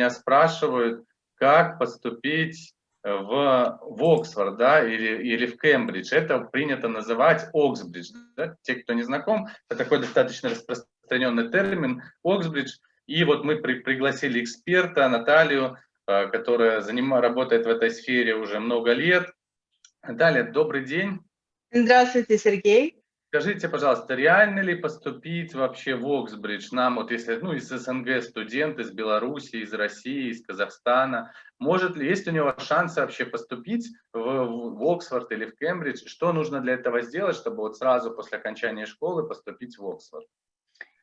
меня спрашивают, как поступить в, в Оксфорд, да, или, или в Кембридж. Это принято называть Оксбридж. Да? Те, кто не знаком, это такой достаточно распространенный термин Оксбридж. И вот мы при, пригласили эксперта Наталью, э, которая заним, работает в этой сфере уже много лет. Наталья, добрый день. Здравствуйте, Сергей. Скажите, пожалуйста, реально ли поступить вообще в Оксбридж? Нам, вот если, ну, из СНГ студент, из Беларуси, из России, из Казахстана, может ли, есть у него шансы вообще поступить в, в Оксфорд или в Кембридж? Что нужно для этого сделать, чтобы вот сразу после окончания школы поступить в Оксфорд?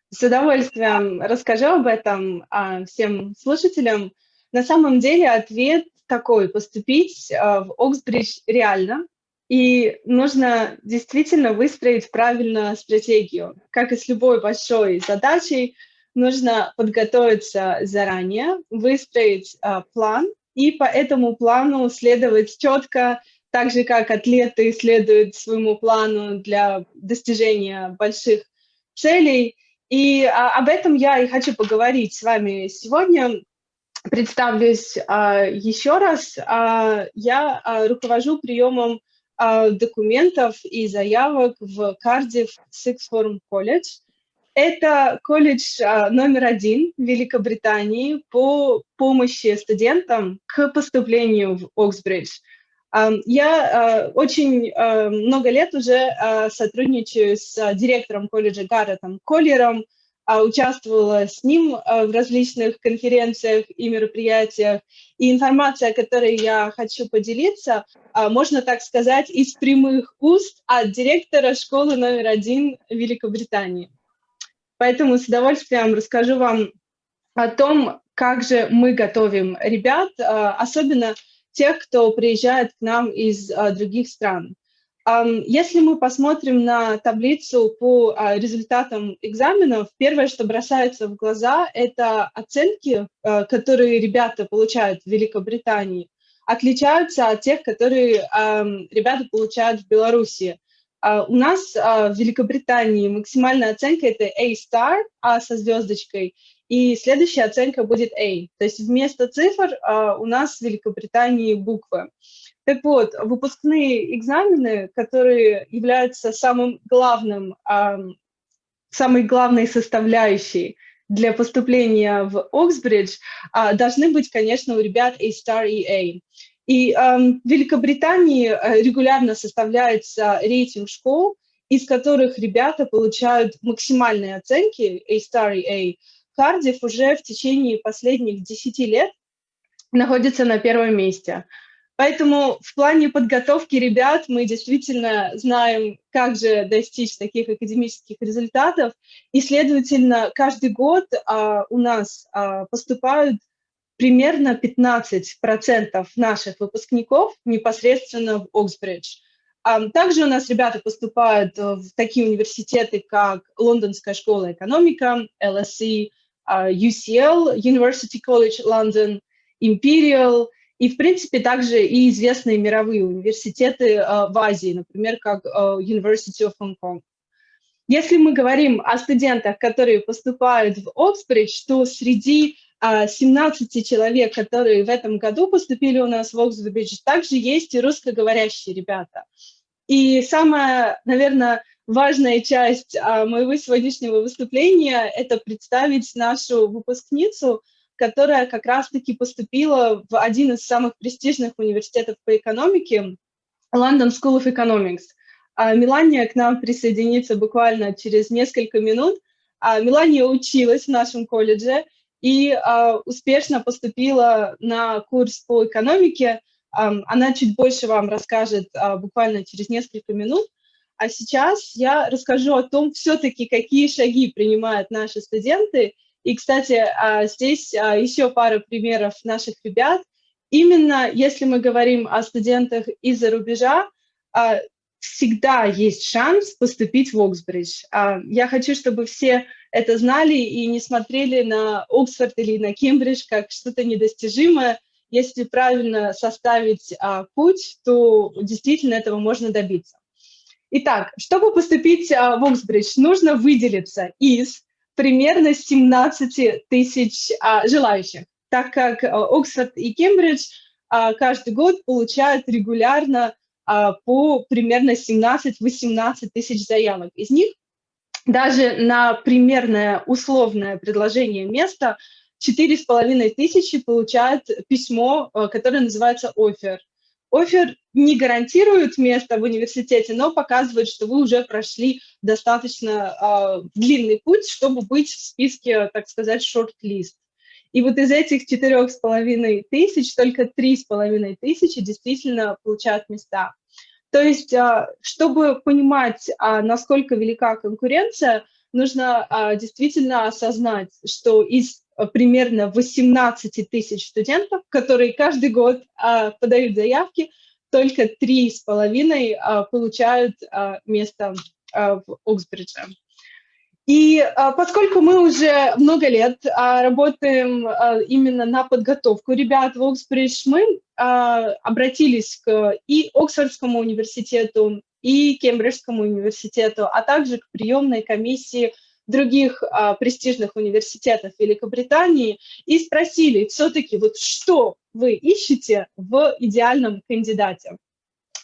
С удовольствием расскажу об этом а, всем слушателям. На самом деле ответ такой, поступить а, в Оксбридж реально, и нужно действительно выстроить правильно стратегию. Как и с любой большой задачей, нужно подготовиться заранее, выстроить э, план и по этому плану следовать четко, так же как атлеты следуют своему плану для достижения больших целей. И а, об этом я и хочу поговорить с вами сегодня. Представлюсь а, еще раз. А, я а, руковожу приемом документов и заявок в Cardiff Sixth Form College. Это колледж а, номер один в Великобритании по помощи студентам к поступлению в Оксбридж. А, я очень много лет уже сотрудничаю с директором колледжа Гарретом Коллером, а, участвовала с ним а, в различных конференциях и мероприятиях. И информация, которой я хочу поделиться, а, можно так сказать, из прямых уст от директора школы номер один Великобритании. Поэтому с удовольствием расскажу вам о том, как же мы готовим ребят, особенно тех, кто приезжает к нам из других стран. Если мы посмотрим на таблицу по а, результатам экзаменов, первое, что бросается в глаза, это оценки, а, которые ребята получают в Великобритании, отличаются от тех, которые ребята получают в Беларуси. А, у нас в Великобритании максимальная оценка – это A-star, А со звездочкой, и следующая оценка будет A. То есть вместо цифр у нас в Великобритании буквы. Так вот, выпускные экзамены, которые являются самым главным, самой главной составляющей для поступления в Оксбридж, а, должны быть, конечно, у ребят A-Star и A. И в Великобритании э, регулярно составляется рейтинг школ, из которых ребята получают максимальные оценки A-Star и A. Кардив уже в течение последних 10 лет находится на первом месте – Поэтому в плане подготовки ребят мы действительно знаем, как же достичь таких академических результатов. И, следовательно, каждый год а, у нас а, поступают примерно 15% наших выпускников непосредственно в Оксбридж. А, также у нас ребята поступают в такие университеты, как Лондонская школа экономика, LSE, а, UCL, University College London, Imperial – и, в принципе, также и известные мировые университеты э, в Азии, например, как э, University of Hong Kong. Если мы говорим о студентах, которые поступают в Оксбридж, то среди 17 э, человек, которые в этом году поступили у нас в Оксбридж, также есть и русскоговорящие ребята. И самая, наверное, важная часть моего сегодняшнего выступления – это представить нашу выпускницу – которая как раз-таки поступила в один из самых престижных университетов по экономике, London School of Economics. А Мелания к нам присоединится буквально через несколько минут. А Мелания училась в нашем колледже и а, успешно поступила на курс по экономике. А, она чуть больше вам расскажет буквально через несколько минут. А сейчас я расскажу о том, все-таки какие шаги принимают наши студенты – и, кстати, а, здесь а, еще пара примеров наших ребят. Именно если мы говорим о студентах из-за рубежа, а, всегда есть шанс поступить в Оксбридж. Я хочу, чтобы все это знали и не смотрели на Оксфорд или на Кембридж как что-то недостижимое. Если правильно составить путь, то действительно этого можно добиться. Итак, чтобы поступить в Оксбридж, нужно выделиться из примерно 17 тысяч а, желающих. так как Оксфорд и Кембридж каждый год получают регулярно по примерно 17-18 тысяч заявок. Из них даже на примерное условное предложение места четыре с половиной тысячи получают письмо, которое называется офер. Офер не гарантирует место в университете, но показывает, что вы уже прошли достаточно э, длинный путь, чтобы быть в списке, так сказать, шорт-лист. И вот из этих четырех с половиной тысяч только три с половиной тысячи действительно получают места. То есть, э, чтобы понимать, э, насколько велика конкуренция, нужно действительно осознать, что из примерно 18 тысяч студентов, которые каждый год а, подают заявки, только три с половиной а, получают а, место а, в Оксбридже. И а, поскольку мы уже много лет а, работаем а, именно на подготовку ребят в Оксбридж, мы а, обратились к и Оксфордскому университету, и Кембриджскому университету, а также к приемной комиссии других а, престижных университетов Великобритании и спросили все-таки, вот что вы ищете в идеальном кандидате.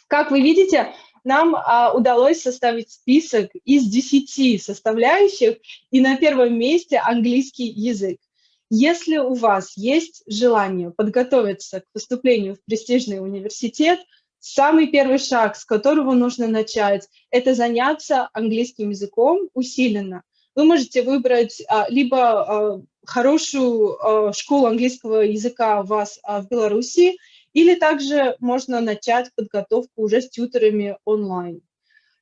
Как вы видите, нам а, удалось составить список из 10 составляющих, и на первом месте английский язык. Если у вас есть желание подготовиться к поступлению в престижный университет, самый первый шаг, с которого нужно начать, это заняться английским языком усиленно вы можете выбрать а, либо а, хорошую а, школу английского языка у вас в Беларуси, или также можно начать подготовку уже с тьютерами онлайн.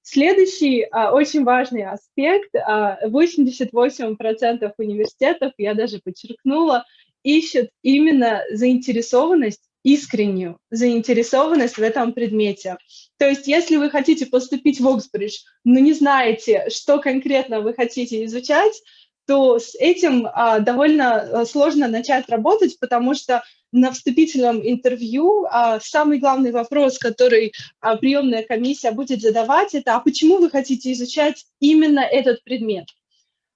Следующий очень важный аспект, 88% университетов, я даже подчеркнула, ищут именно заинтересованность искреннюю заинтересованность в этом предмете. То есть если вы хотите поступить в Оксбридж, но не знаете, что конкретно вы хотите изучать, то с этим а, довольно а, сложно начать работать, потому что на вступительном интервью а, самый главный вопрос, который а, приемная комиссия будет задавать, это «А почему вы хотите изучать именно этот предмет?»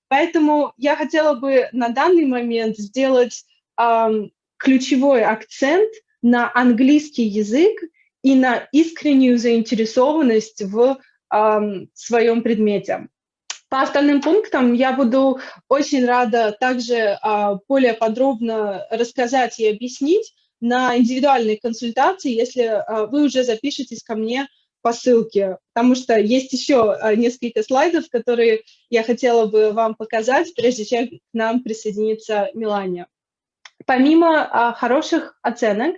Поэтому я хотела бы на данный момент сделать а, ключевой акцент – на английский язык и на искреннюю заинтересованность в э, своем предмете. По остальным пунктам я буду очень рада также э, более подробно рассказать и объяснить на индивидуальной консультации, если э, вы уже запишетесь ко мне по ссылке, потому что есть еще несколько слайдов, которые я хотела бы вам показать, прежде чем к нам присоединится Милания. Помимо хороших оценок,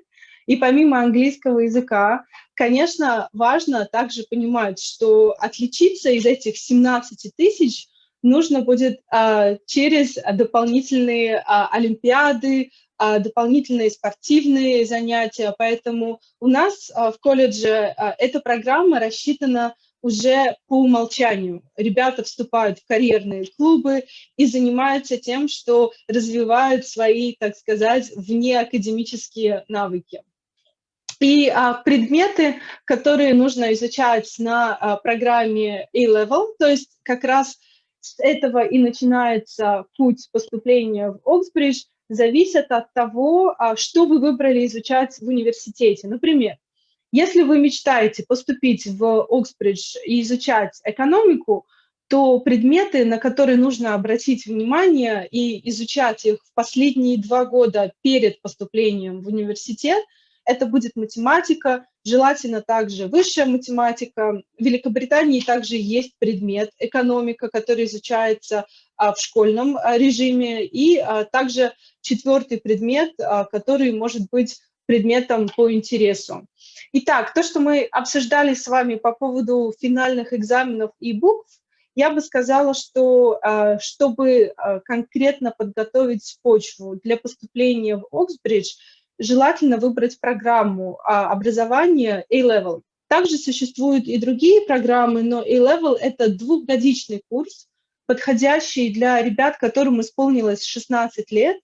и помимо английского языка, конечно, важно также понимать, что отличиться из этих 17 тысяч нужно будет а, через дополнительные а, олимпиады, а, дополнительные спортивные занятия. Поэтому у нас а, в колледже а, эта программа рассчитана уже по умолчанию. Ребята вступают в карьерные клубы и занимаются тем, что развивают свои, так сказать, внеакадемические навыки. И а, предметы, которые нужно изучать на а, программе A-Level, то есть как раз с этого и начинается путь поступления в Оксбридж, зависят от того, а, что вы выбрали изучать в университете. Например, если вы мечтаете поступить в Оксбридж и изучать экономику, то предметы, на которые нужно обратить внимание и изучать их в последние два года перед поступлением в университет – это будет математика, желательно также высшая математика. В Великобритании также есть предмет экономика, который изучается а, в школьном а, режиме, и а, также четвертый предмет, который может быть предметом по интересу. Итак, то, что мы обсуждали с вами по поводу финальных экзаменов и букв, я бы сказала, что чтобы конкретно подготовить почву для поступления в Оксбридж, желательно выбрать программу а, образования A-Level. Также существуют и другие программы, но A-Level – это двухгодичный курс, подходящий для ребят, которым исполнилось 16 лет,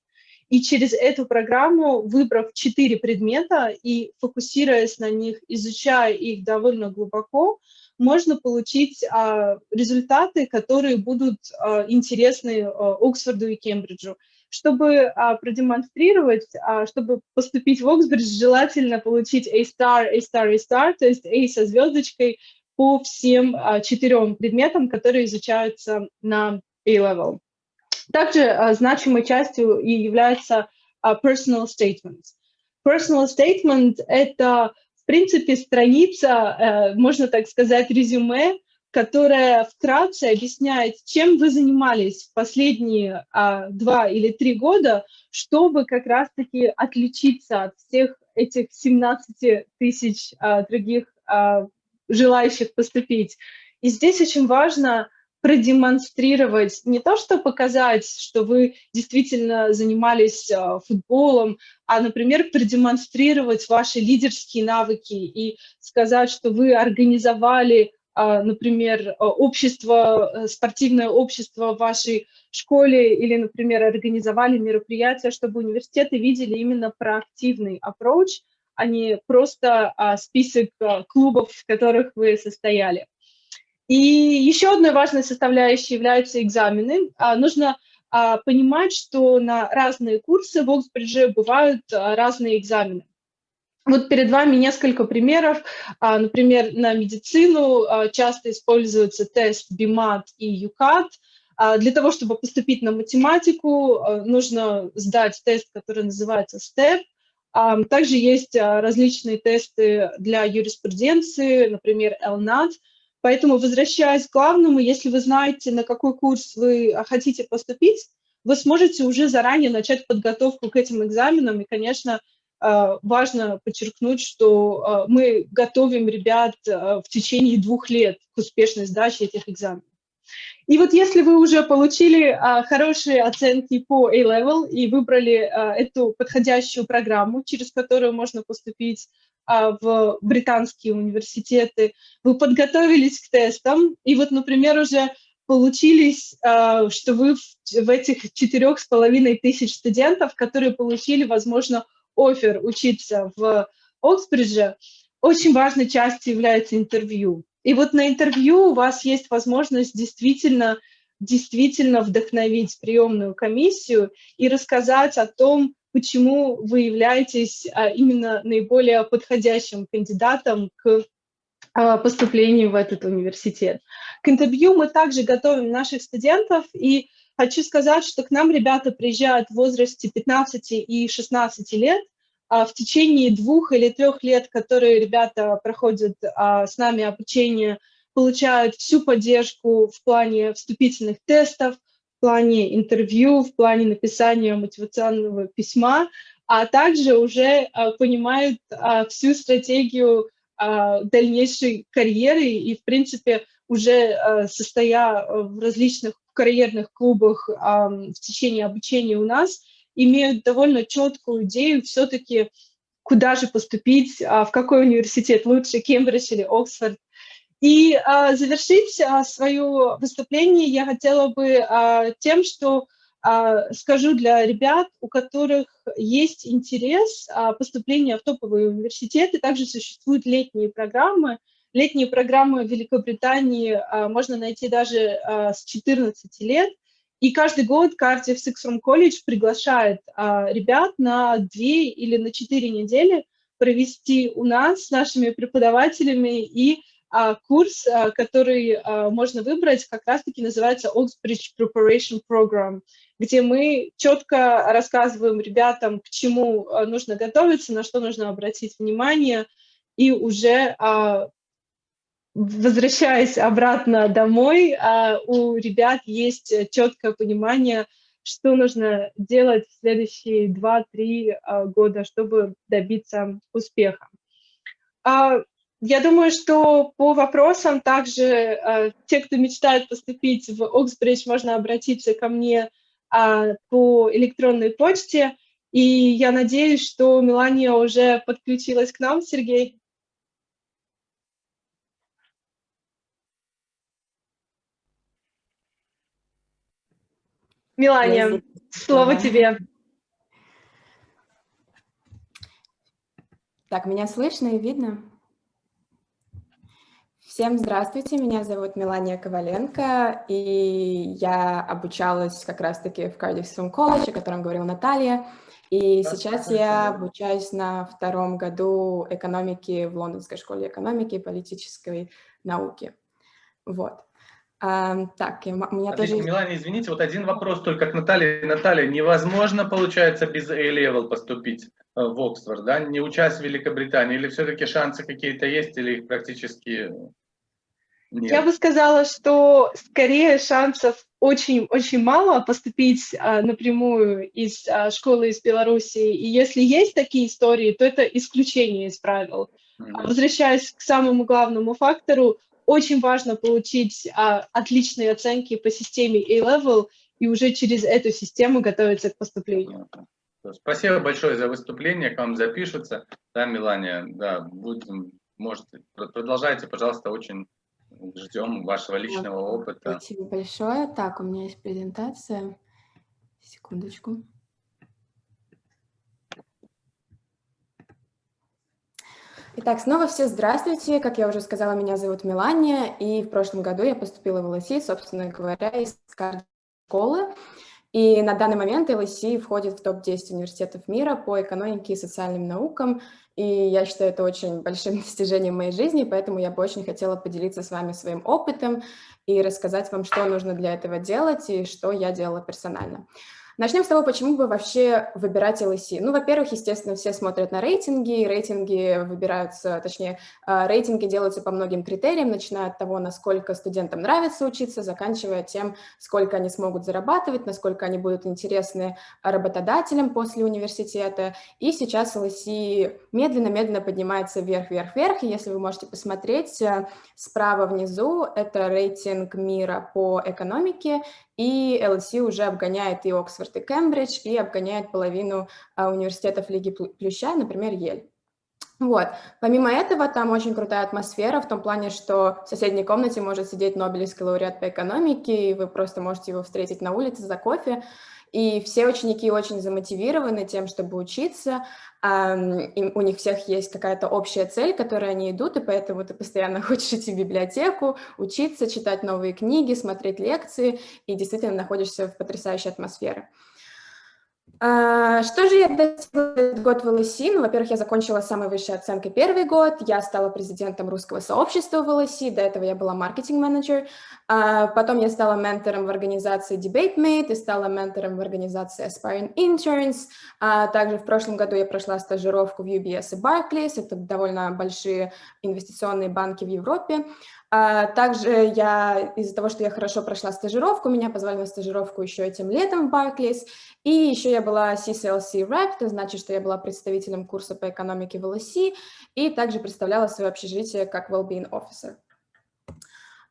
и через эту программу, выбрав четыре предмета и фокусируясь на них, изучая их довольно глубоко, можно получить а, результаты, которые будут а, интересны а, Оксфорду и Кембриджу. Чтобы а, продемонстрировать, а, чтобы поступить в Оксбридж, желательно получить A-star, A-star, A-star, то есть A со звездочкой по всем а, четырем предметам, которые изучаются на A-level. Также а, значимой частью и является а, personal statements. Personal statement — это, в принципе, страница, а, можно так сказать, резюме, которая вкратце объясняет, чем вы занимались в последние а, два или три года, чтобы как раз-таки отличиться от всех этих 17 тысяч а, других а, желающих поступить. И здесь очень важно продемонстрировать, не то что показать, что вы действительно занимались э, футболом, а, например, продемонстрировать ваши лидерские навыки и сказать, что вы организовали, например, общество, э, спортивное общество в вашей школе или, например, организовали мероприятие, чтобы университеты видели именно проактивный approach, а не просто а, список клубов, в которых вы состояли. И еще одной важной составляющей являются экзамены. А, нужно а, понимать, что на разные курсы в Оксбридже бывают а, разные экзамены. Вот перед вами несколько примеров. Например, на медицину часто используется тест BIMAT и UCAT. Для того, чтобы поступить на математику, нужно сдать тест, который называется STEP. Также есть различные тесты для юриспруденции, например, LNAT – Поэтому, возвращаясь к главному, если вы знаете, на какой курс вы хотите поступить, вы сможете уже заранее начать подготовку к этим экзаменам. И, конечно, важно подчеркнуть, что э, мы готовим ребят э, в течение двух лет к успешной сдаче этих экзаменов. И вот если вы уже получили хорошие оценки по A-Level и выбрали эту подходящую программу, через которую можно поступить а, в британские университеты, вы подготовились к тестам, и вот, например, уже получились, а, что вы в этих четырех с половиной тысяч студентов, которые получили, возможно, офер учиться в Оксбридже, очень важной частью является интервью. И вот на интервью у вас есть возможность действительно, действительно вдохновить приемную комиссию и рассказать о том, почему вы являетесь а, именно наиболее подходящим кандидатом к а, поступлению в этот университет. К интервью мы также готовим наших студентов, и хочу сказать, что к нам ребята приезжают в возрасте 15 и 16 лет, а в течение двух или трех лет, которые ребята проходят с нами обучение, получают всю поддержку в плане вступительных тестов, плане интервью, в плане написания мотивационного письма, а также уже а, понимают а, всю стратегию а, дальнейшей карьеры. И, в принципе, уже состоя в различных карьерных клубах в течение обучения у нас, имеют довольно четкую идею все-таки, куда же поступить, в какой университет лучше, Кембридж или Оксфорд, и а, завершить а, свое выступление я хотела бы а, тем, что а, скажу для ребят, у которых есть интерес а, поступления в топовые университеты, также существуют летние программы. Летние программы в Великобритании а, можно найти даже а, с 14 лет. И каждый год Cardiff Six Room College приглашает а, ребят на две или на четыре недели провести у нас с нашими преподавателями и курс, который можно выбрать, как раз-таки называется Oxbridge Preparation Program, где мы четко рассказываем ребятам, к чему нужно готовиться, на что нужно обратить внимание, и уже возвращаясь обратно домой, у ребят есть четкое понимание, что нужно делать в следующие 2-3 года, чтобы добиться успеха. Я думаю, что по вопросам также э, те, кто мечтает поступить в Оксбридж, можно обратиться ко мне э, по электронной почте. И я надеюсь, что Мелания уже подключилась к нам, Сергей. Мелания, слово тебе. Так, меня слышно и видно? Всем здравствуйте, меня зовут Мелания Коваленко, и я обучалась как раз-таки в Cardiff колледже, о котором говорила Наталья, и сейчас я обучаюсь на втором году экономики в Лондонской школе экономики и политической науки. Вот. А, так, у меня Отлично, тоже... Милане, извините, вот один вопрос только к Наталье. Наталья, невозможно, получается, без A-level поступить э, в Оксфорд, да, не учась в Великобритании, или все-таки шансы какие-то есть, или их практически нет? Я бы сказала, что скорее шансов очень-очень мало поступить а, напрямую из а, школы из Беларуси. И если есть такие истории, то это исключение из правил. Mm -hmm. Возвращаясь к самому главному фактору, очень важно получить а, отличные оценки по системе A-Level и уже через эту систему готовиться к поступлению. Спасибо большое за выступление, к вам запишутся. Да, Милания, да, будем, можете, продолжайте, пожалуйста, очень ждем вашего личного опыта. Спасибо большое. Так, у меня есть презентация. Секундочку. Итак, снова все здравствуйте. Как я уже сказала, меня зовут Мелания, и в прошлом году я поступила в ЛСИ, собственно говоря, из школы. И на данный момент ЛСИ входит в топ-10 университетов мира по экономике и социальным наукам, и я считаю это очень большим достижением моей жизни, поэтому я бы очень хотела поделиться с вами своим опытом и рассказать вам, что нужно для этого делать и что я делала персонально. Начнем с того, почему бы вообще выбирать LSE. Ну, во-первых, естественно, все смотрят на рейтинги, рейтинги выбираются, точнее, а, рейтинги делаются по многим критериям, начиная от того, насколько студентам нравится учиться, заканчивая тем, сколько они смогут зарабатывать, насколько они будут интересны работодателям после университета. И сейчас LSE медленно-медленно поднимается вверх-вверх-вверх, и если вы можете посмотреть, э, справа внизу это рейтинг мира по экономике, и LSE уже обгоняет и Оксфорд, и Кембридж, и обгоняет половину а, университетов Лиги Плюща, например, Ель. Вот. Помимо этого, там очень крутая атмосфера в том плане, что в соседней комнате может сидеть Нобелевский лауреат по экономике, и вы просто можете его встретить на улице за кофе. И все ученики очень замотивированы тем, чтобы учиться, и у них всех есть какая-то общая цель, к которой они идут, и поэтому ты постоянно хочешь идти в библиотеку, учиться, читать новые книги, смотреть лекции, и действительно находишься в потрясающей атмосфере. А, что же я достигла этот год в ЛСИ? Ну, во-первых, я закончила с самой высшей оценкой первый год, я стала президентом русского сообщества в ЛСИ, до этого я была маркетинг-менеджер, а, потом я стала ментором в организации DebateMate и стала ментором в организации Aspiring Interns, а также в прошлом году я прошла стажировку в UBS и Barclays, это довольно большие инвестиционные банки в Европе, также я, из-за того, что я хорошо прошла стажировку, меня позвали на стажировку еще этим летом в Barclays, и еще я была CCLC Rep, это значит, что я была представителем курса по экономике в LSE, и также представляла свое общежитие как Wellbeing Officer.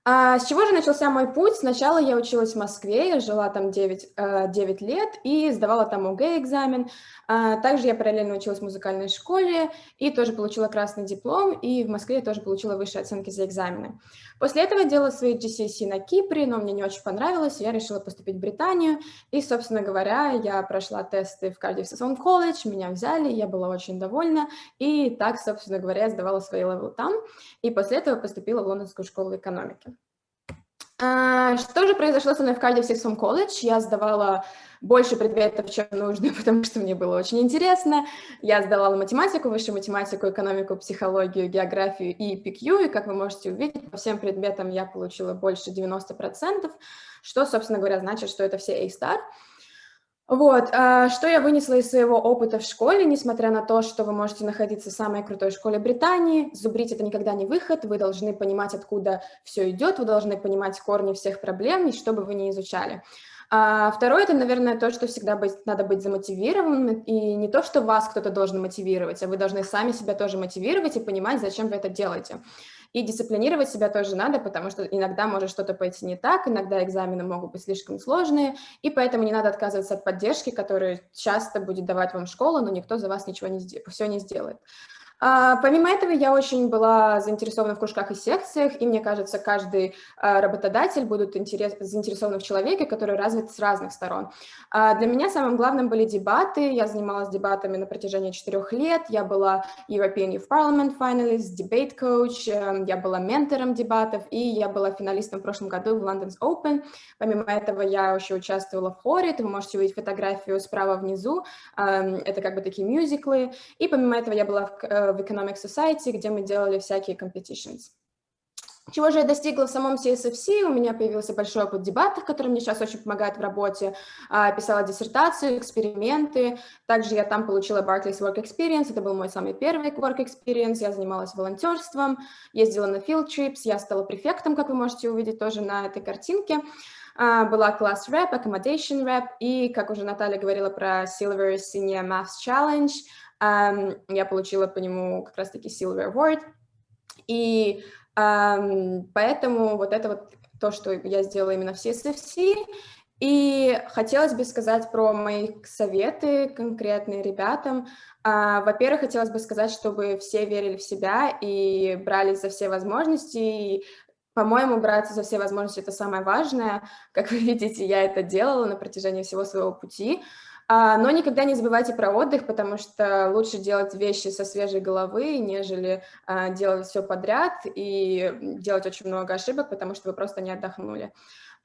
А с чего же начался мой путь? Сначала я училась в Москве, я жила там 9, 9 э, лет и сдавала там ОГЭ-экзамен. А также я параллельно училась в музыкальной школе и тоже получила красный диплом, и в Москве я тоже получила высшие оценки за экзамены. После этого я делала свои GCSE на Кипре, но мне не очень понравилось, я решила поступить в Британию. И, собственно говоря, я прошла тесты в Cardiff Session College, меня взяли, я была очень довольна, и так, собственно говоря, я сдавала свои левелы там, и после этого поступила в Лондонскую школу экономики. А, что же произошло со мной в Cardiff College? Я сдавала больше предметов, чем нужно, потому что мне было очень интересно. Я сдавала математику, высшую математику, экономику, психологию, географию и PQ, и, как вы можете увидеть, по всем предметам я получила больше 90%, что, собственно говоря, значит, что это все A-star. Вот, а, что я вынесла из своего опыта в школе, несмотря на то, что вы можете находиться в самой крутой школе Британии, зубрить это никогда не выход, вы должны понимать, откуда все идет, вы должны понимать корни всех проблем, и что бы вы ни изучали. А второе, это, наверное, то, что всегда быть, надо быть замотивированным, и не то, что вас кто-то должен мотивировать, а вы должны сами себя тоже мотивировать и понимать, зачем вы это делаете. И дисциплинировать себя тоже надо, потому что иногда может что-то пойти не так, иногда экзамены могут быть слишком сложные, и поэтому не надо отказываться от поддержки, которую часто будет давать вам школа, но никто за вас ничего не все не сделает. А, помимо этого, я очень была заинтересована в кружках и секциях, и мне кажется, каждый а, работодатель будет интерес, заинтересован в человеке, который развит с разных сторон. А, для меня самым главным были дебаты. Я занималась дебатами на протяжении четырех лет. Я была European Youth Parliament finalist, debate coach, эм, я была ментором дебатов, и я была финалистом в прошлом году в London's Open. Помимо этого, я еще участвовала в хоре. Вы можете увидеть фотографию справа внизу. Эм, это как бы такие мюзиклы. И помимо этого, я была в э, в Economic Society, где мы делали всякие competitions. Чего же я достигла в самом CSFC? У меня появился большой опыт дебатов, который мне сейчас очень помогает в работе. А, писала диссертацию, эксперименты. Также я там получила Barclays Work Experience. Это был мой самый первый Work Experience. Я занималась волонтерством, ездила на field trips. Я стала префектом, как вы можете увидеть тоже на этой картинке. А, была класс рэп, accommodation рэп. И, как уже Наталья говорила про Silver Senior Maths Challenge – я получила по нему как раз-таки Silver Award, и поэтому вот это вот то, что я сделала именно в CSFC, и хотелось бы сказать про мои советы конкретные ребятам. А, во-первых, хотелось бы сказать, чтобы все верили в себя и брались за все возможности. И, по-моему, браться за все возможности – это самое важное. Как вы видите, я это делала на протяжении всего своего пути. А, но никогда не забывайте про отдых, потому что лучше делать вещи со свежей головы, нежели а, делать все подряд и делать очень много ошибок, потому что вы просто не отдохнули.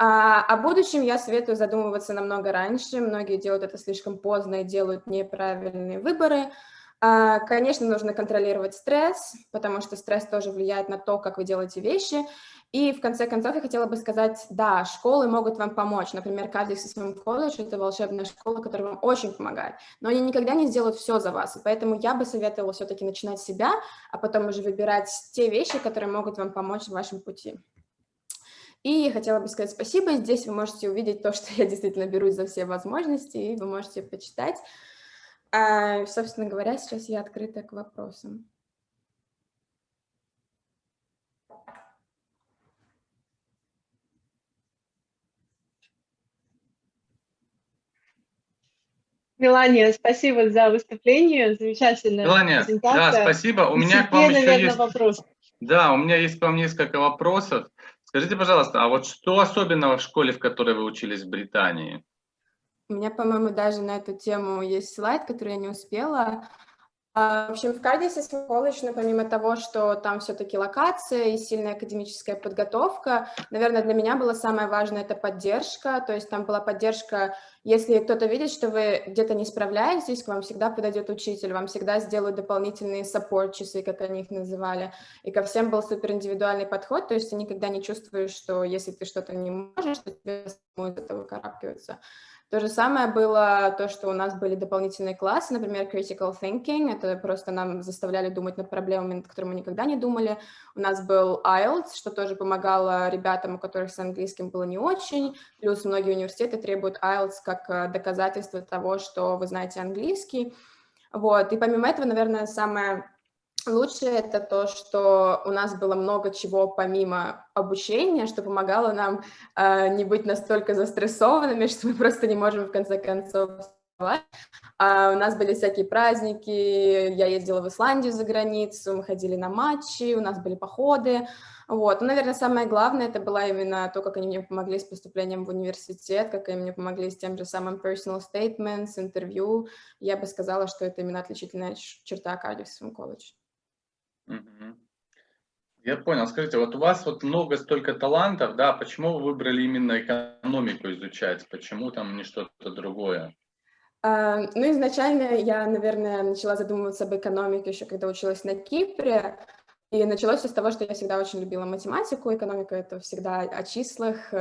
А, о будущем я советую задумываться намного раньше. Многие делают это слишком поздно и делают неправильные выборы. Конечно, нужно контролировать стресс, потому что стресс тоже влияет на то, как вы делаете вещи. И в конце концов я хотела бы сказать, да, школы могут вам помочь. Например, Кардис и своем колледж – это волшебная школа, которая вам очень помогает. Но они никогда не сделают все за вас. И поэтому я бы советовала все-таки начинать с себя, а потом уже выбирать те вещи, которые могут вам помочь в вашем пути. И хотела бы сказать спасибо. Здесь вы можете увидеть то, что я действительно берусь за все возможности, и вы можете почитать. А, собственно говоря, сейчас я открыта к вопросам. Мелания, спасибо за выступление, замечательная Мелания, да, спасибо. У меня к вам еще есть... вопрос. Да, у меня есть к вам несколько вопросов. Скажите, пожалуйста, а вот что особенного в школе, в которой вы учились в Британии? У меня, по-моему, даже на эту тему есть слайд, который я не успела. А, в общем, в Кардисе колледж, ну, помимо того, что там все-таки локация и сильная академическая подготовка, наверное, для меня было самое важное – это поддержка, то есть там была поддержка, если кто-то видит, что вы где-то не справляетесь, к вам всегда подойдет учитель, вам всегда сделают дополнительные саппорт-часы, как они их называли, и ко всем был супер индивидуальный подход, то есть ты никогда не чувствуешь, что если ты что-то не можешь, то тебе самому из этого выкарабкиваться. То же самое было то, что у нас были дополнительные классы, например, critical thinking, это просто нам заставляли думать над проблемами, над которыми мы никогда не думали. У нас был IELTS, что тоже помогало ребятам, у которых с английским было не очень, плюс многие университеты требуют IELTS как э, доказательство того, что вы знаете английский. Вот. И помимо этого, наверное, самое Лучшее это то, что у нас было много чего помимо обучения, что помогало нам э, не быть настолько застрессованными, что мы просто не можем в конце концов а у нас были всякие праздники, я ездила в Исландию за границу, мы ходили на матчи, у нас были походы. Вот. Но, наверное, самое главное, это было именно то, как они мне помогли с поступлением в университет, как они мне помогли с тем же самым personal statements, интервью. Я бы сказала, что это именно отличительная черта Кардивского Я понял. Скажите, вот у вас вот много столько талантов, да, почему вы выбрали именно экономику изучать? Почему там не что-то другое? А, ну, изначально я, наверное, начала задумываться об экономике еще когда училась на Кипре. И началось все с того, что я всегда очень любила математику. Экономика — это всегда о числах,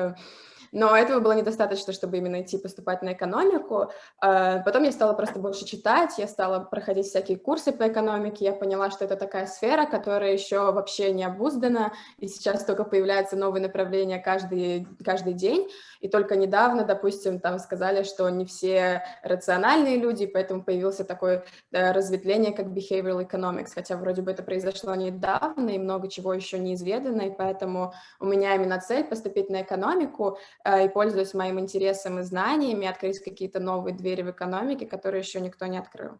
но этого было недостаточно, чтобы именно идти поступать на экономику. А, потом я стала просто больше читать, я стала проходить всякие курсы по экономике, я поняла, что это такая сфера, которая еще вообще не обуздана, и сейчас только появляются новые направления каждый, каждый день, и только недавно, допустим, там сказали, что не все рациональные люди, поэтому появился такое да, разветвление, как behavioral economics, хотя вроде бы это произошло недавно, и много чего еще неизведано, и поэтому у меня именно цель поступить на экономику, Э, и пользуясь моим интересом и знаниями, открыть какие-то новые двери в экономике, которые еще никто не открыл.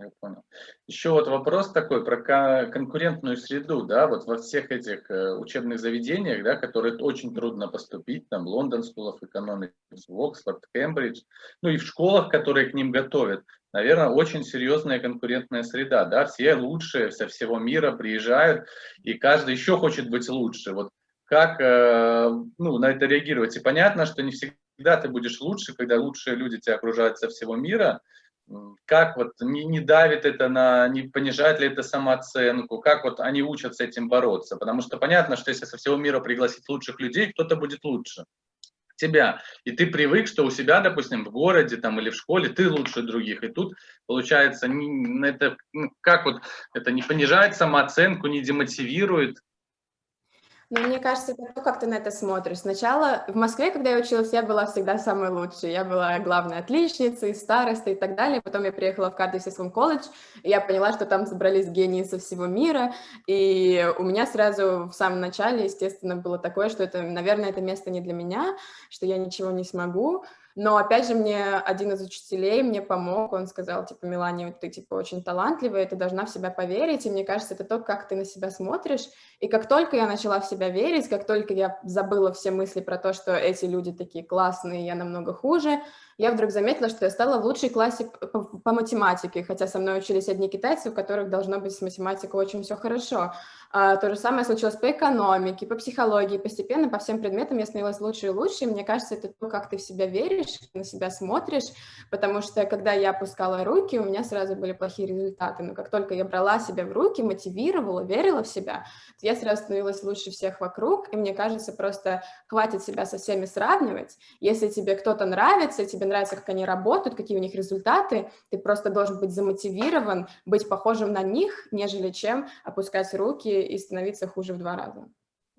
Я понял. Еще вот вопрос такой про конкурентную среду, да, вот во всех этих э, учебных заведениях, да, которые очень трудно поступить, там, Лондон School of Economics, Оксфорд, Кембридж, ну и в школах, которые к ним готовят, наверное, очень серьезная конкурентная среда, да, все лучшие со всего мира приезжают, и каждый еще хочет быть лучше, вот как, э, ну, на это реагировать, и понятно, что не всегда ты будешь лучше, когда лучшие люди тебя окружают со всего мира, как вот не, не давит это на, не понижает ли это самооценку, как вот они учат с этим бороться, потому что понятно, что если со всего мира пригласить лучших людей, кто-то будет лучше тебя, и ты привык, что у себя, допустим, в городе там или в школе ты лучше других, и тут получается, не, это ну, как вот это не понижает самооценку, не демотивирует, ну, мне кажется, это то, как ты на это смотришь. Сначала в Москве, когда я училась, я была всегда самой лучшей. Я была главной отличницей, старостой и так далее. Потом я приехала в Кардифский колледж, и я поняла, что там собрались гении со всего мира. И у меня сразу в самом начале, естественно, было такое, что это, наверное, это место не для меня, что я ничего не смогу. Но, опять же, мне один из учителей мне помог, он сказал, типа, Мелания, ты, типа, очень талантливая, ты должна в себя поверить, и мне кажется, это то, как ты на себя смотришь, и как только я начала в себя верить, как только я забыла все мысли про то, что эти люди такие классные, я намного хуже, я вдруг заметила, что я стала лучшей классе по, по математике, хотя со мной учились одни китайцы, у которых должно быть с математикой очень все хорошо. А, то же самое случилось по экономике, по психологии. Постепенно по всем предметам я становилась лучше и лучше. И мне кажется, это то, как ты в себя веришь, на себя смотришь, потому что когда я опускала руки, у меня сразу были плохие результаты. Но как только я брала себя в руки, мотивировала, верила в себя, то я сразу становилась лучше всех вокруг. И мне кажется, просто хватит себя со всеми сравнивать. Если тебе кто-то нравится, тебе нравится, как они работают, какие у них результаты, ты просто должен быть замотивирован, быть похожим на них, нежели чем опускать руки и становиться хуже в два раза.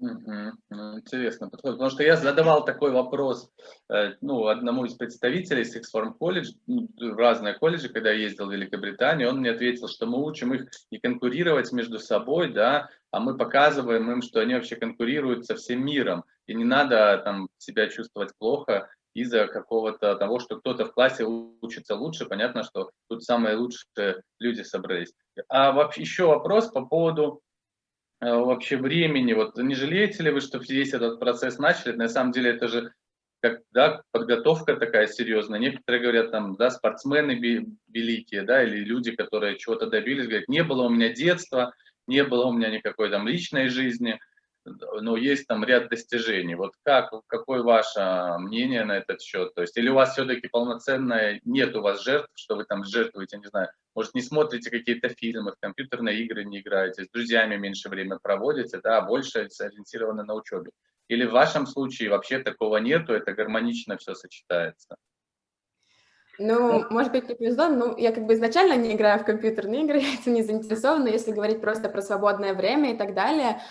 Угу. интересно потому что я задавал такой вопрос э, ну, одному из представителей Six Form College, ну, в разные колледжи, когда я ездил в Великобританию, он мне ответил, что мы учим их не конкурировать между собой, да, а мы показываем им, что они вообще конкурируют со всем миром, и не надо там себя чувствовать плохо из-за какого-то того, что кто-то в классе учится лучше, понятно, что тут самые лучшие люди собрались. А вообще еще вопрос по поводу Э, вообще времени, вот не жалеете ли вы, что весь этот процесс начали? На самом деле это же как, да, подготовка такая серьезная. Некоторые говорят, там, да, спортсмены великие, да, или люди, которые чего-то добились, говорят, не было у меня детства, не было у меня никакой там личной жизни, но есть там ряд достижений. Вот как, какое ваше мнение на этот счет? То есть, или у вас все-таки полноценное, нет у вас жертв, что вы там жертвуете, не знаю, может, не смотрите какие-то фильмы, в компьютерные игры не играете, с друзьями меньше время проводите, да, а больше ориентированы на учебе. Или в вашем случае вообще такого нету, это гармонично все сочетается? Ну, может быть, не повезло, но я как бы изначально не играю в компьютерные игры, этим не заинтересована, но если говорить просто про свободное время и так далее,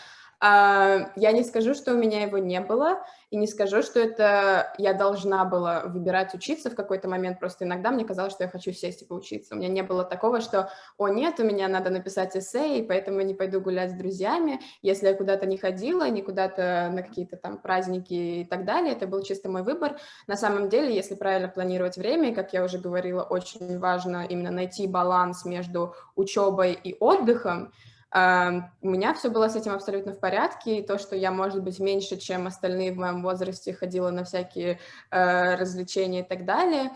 я не скажу, что у меня его не было, и не скажу, что это я должна была выбирать учиться в какой-то момент, просто иногда мне казалось, что я хочу сесть и поучиться. У меня не было такого, что, о, нет, у меня надо написать эссе, и поэтому я не пойду гулять с друзьями. Если я куда-то не ходила, не куда-то на какие-то там праздники и так далее, это был чисто мой выбор. На самом деле, если правильно планировать время, и, как я уже говорила, очень важно именно найти баланс между учебой и отдыхом, у меня все было с этим абсолютно в порядке, и то, что я, может быть, меньше, чем остальные в моем возрасте, ходила на всякие э, развлечения и так далее,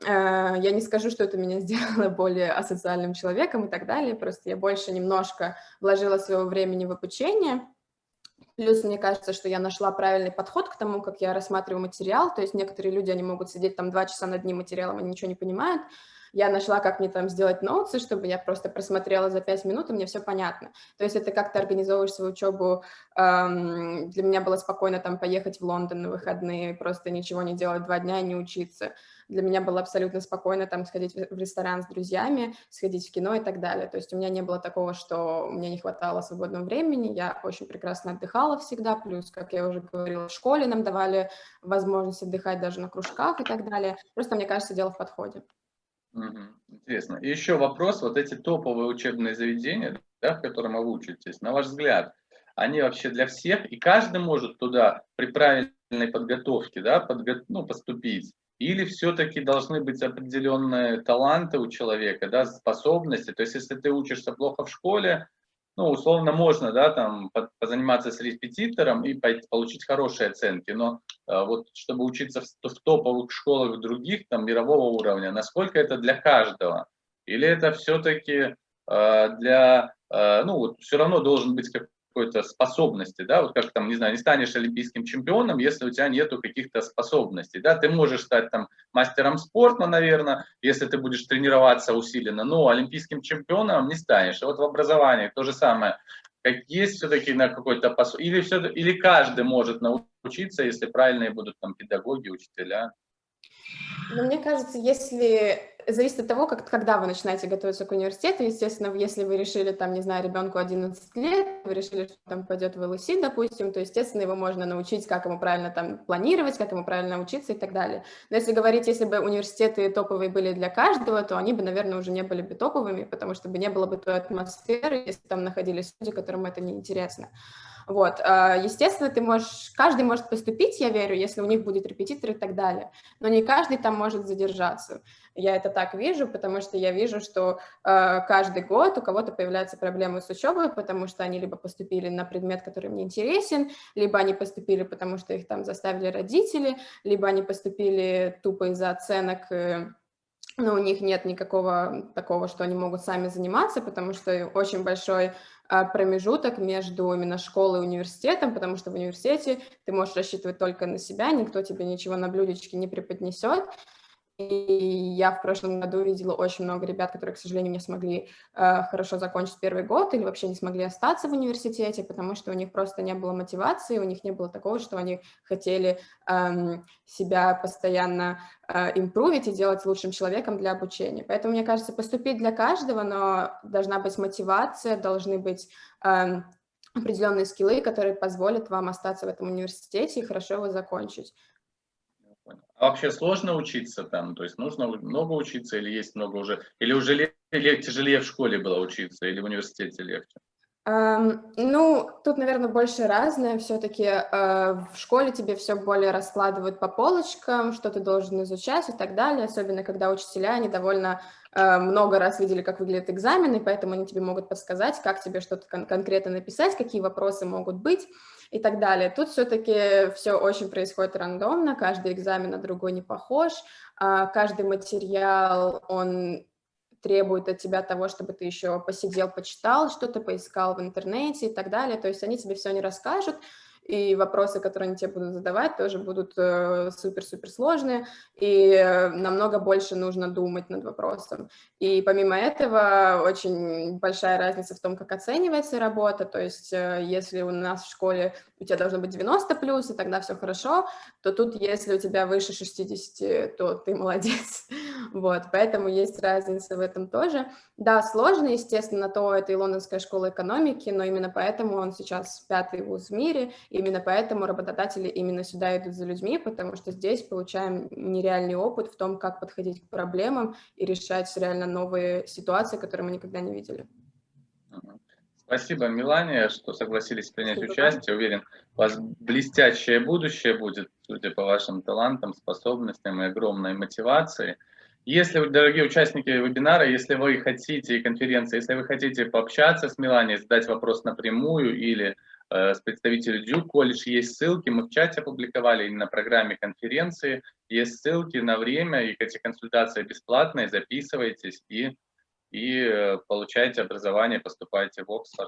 э, я не скажу, что это меня сделало более асоциальным человеком и так далее, просто я больше немножко вложила своего времени в обучение, Плюс мне кажется, что я нашла правильный подход к тому, как я рассматриваю материал. То есть некоторые люди, они могут сидеть там два часа над одним материалом, они ничего не понимают я нашла, как мне там сделать ноутсы, чтобы я просто просмотрела за пять минут, и мне все понятно. То есть это как ты организовываешь свою учебу. Эм, для меня было спокойно там поехать в Лондон на выходные, просто ничего не делать два дня и не учиться. Для меня было абсолютно спокойно там сходить в ресторан с друзьями, сходить в кино и так далее. То есть у меня не было такого, что мне не хватало свободного времени, я очень прекрасно отдыхала всегда, плюс, как я уже говорила, в школе нам давали возможность отдыхать даже на кружках и так далее. Просто, мне кажется, дело в подходе. Интересно. И еще вопрос, вот эти топовые учебные заведения, да, в котором вы учитесь, на ваш взгляд, они вообще для всех, и каждый может туда при правильной подготовке да, подго ну, поступить? или все-таки должны быть определенные таланты у человека, да, способности. То есть, если ты учишься плохо в школе, ну, условно, можно, да, там, позаниматься с репетитором и получить хорошие оценки, но вот, чтобы учиться в, в топовых школах других, там, мирового уровня, насколько это для каждого? Или это все-таки э, для, э, ну, вот, все равно должен быть как, какой-то способности, да, вот как там, не знаю, не станешь олимпийским чемпионом, если у тебя нету каких-то способностей, да, ты можешь стать там мастером спорта, наверное, если ты будешь тренироваться усиленно, но олимпийским чемпионом не станешь. И вот в образовании то же самое, как есть все-таки на какой-то посыл, или, все, или каждый может научиться, если правильные будут там педагоги, учителя. Но мне кажется, если зависит от того, как, когда вы начинаете готовиться к университету. Естественно, если вы решили, там, не знаю, ребенку 11 лет, вы решили, что там пойдет в ЛСИ, допустим, то, естественно, его можно научить, как ему правильно там планировать, как ему правильно учиться и так далее. Но если говорить, если бы университеты топовые были для каждого, то они бы, наверное, уже не были бы топовыми, потому что бы не было бы той атмосферы, если там находились люди, которым это неинтересно. Вот, а, естественно, ты можешь, каждый может поступить, я верю, если у них будет репетитор и так далее, но не каждый там может задержаться. Я это так вижу, потому что я вижу, что э, каждый год у кого-то появляются проблемы с учебой, потому что они либо поступили на предмет, который мне интересен, либо они поступили, потому что их там заставили родители, либо они поступили тупо из-за оценок, э, но у них нет никакого такого, что они могут сами заниматься, потому что очень большой а, промежуток между именно школой и университетом, потому что в университете ты можешь рассчитывать только на себя, никто тебе ничего на блюдечке не преподнесет, я в прошлом году видела очень много ребят, которые, к сожалению, не смогли э, хорошо закончить первый год или вообще не смогли остаться в университете, потому что у них просто не было мотивации, у них не было такого, что они хотели э, себя постоянно э, импровить и делать лучшим человеком для обучения. Поэтому, мне кажется, поступить для каждого, но должна быть мотивация, должны быть... Э, определенные скиллы, которые позволят вам остаться в этом университете и хорошо его закончить. А вообще сложно учиться там? То есть нужно много учиться или есть много уже? Или уже или тяжелее в школе было учиться, или в университете легче? Um, ну, тут, наверное, больше разное. Все-таки uh, э, в школе тебе все более раскладывают по полочкам, что ты должен изучать и так далее, особенно когда учителя, они довольно uh, много раз видели, как выглядят экзамены, поэтому они тебе могут подсказать, как тебе что-то кон конкретно написать, какие вопросы могут быть и так далее. Тут все-таки все очень происходит рандомно, каждый экзамен на другой не похож, а каждый материал, он требует от тебя того, чтобы ты еще посидел, почитал что-то, поискал в интернете и так далее. То есть они тебе все не расскажут, и вопросы, которые они тебе будут задавать, тоже будут э, супер-супер сложные, и э, намного больше нужно думать над вопросом. И помимо этого, очень большая разница в том, как оценивается работа, то есть э, если у нас в школе у тебя должно быть 90 плюс, и тогда все хорошо, то тут, если у тебя выше 60, то ты молодец. Вот, поэтому есть разница в этом тоже. Да, сложно, естественно, то это и Лондонская школа экономики, но именно поэтому он сейчас пятый вуз в мире, именно поэтому работодатели именно сюда идут за людьми, потому что здесь получаем нереальный опыт в том, как подходить к проблемам и решать реально новые ситуации, которые мы никогда не видели. Спасибо, Милания, что согласились принять Спасибо. участие. Уверен, у вас блестящее будущее будет, судя по вашим талантам, способностям и огромной мотивации. Если, дорогие участники вебинара, если вы хотите, конференции, если вы хотите пообщаться с Миланией, задать вопрос напрямую или с представителем Дюк колледж, есть ссылки, мы в чате опубликовали, на программе конференции, есть ссылки на время, и эти консультации бесплатные, записывайтесь и, и э, получайте образование, поступайте в Оксфорд.